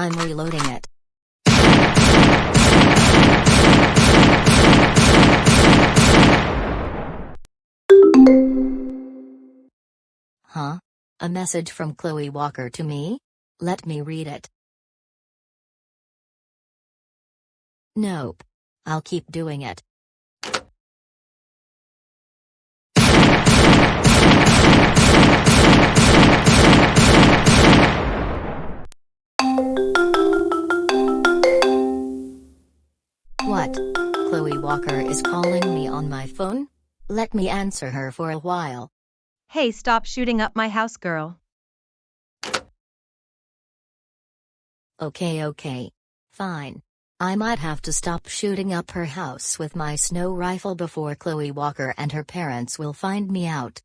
I'm reloading it. Huh? A message from Chloe Walker to me? Let me read it. Nope. I'll keep doing it. What? Chloe Walker is calling me on my phone? Let me answer her for a while. Hey, stop shooting up my house, girl. Okay, okay. Fine. I might have to stop shooting up her house with my snow rifle before Chloe Walker and her parents will find me out.